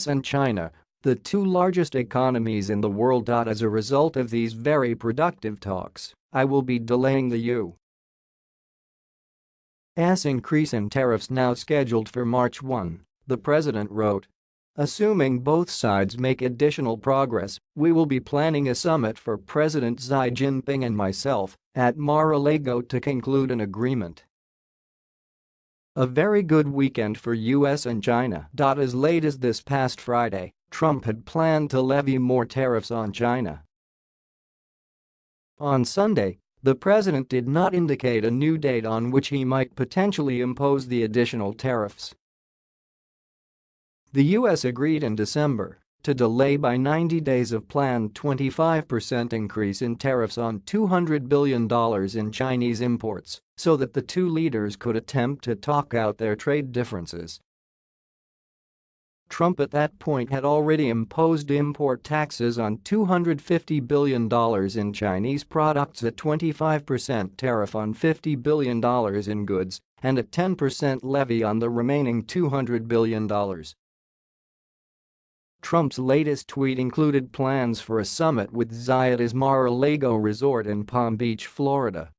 US and China, the two largest economies in the world. As a result of these very productive talks, I will be delaying the U.S. increase in tariffs now scheduled for March 1, the president wrote. Assuming both sides make additional progress, we will be planning a summit for President Xi Jinping and myself at Mar-a-Lago to conclude an agreement. A very good weekend for US and China. As late as this past Friday, Trump had planned to levy more tariffs on China. On Sunday, the president did not indicate a new date on which he might potentially impose the additional tariffs. The U.S. agreed in December to delay by 90 days of planned 25% increase in tariffs on $200 billion in Chinese imports so that the two leaders could attempt to talk out their trade differences. Trump at that point had already imposed import taxes on $250 billion in Chinese products at 25% tariff on $50 billion in goods and a 10% levy on the remaining $200 billion. Trump's latest tweet included plans for a summit with Xi at Mar-a-Lago resort in Palm Beach, Florida.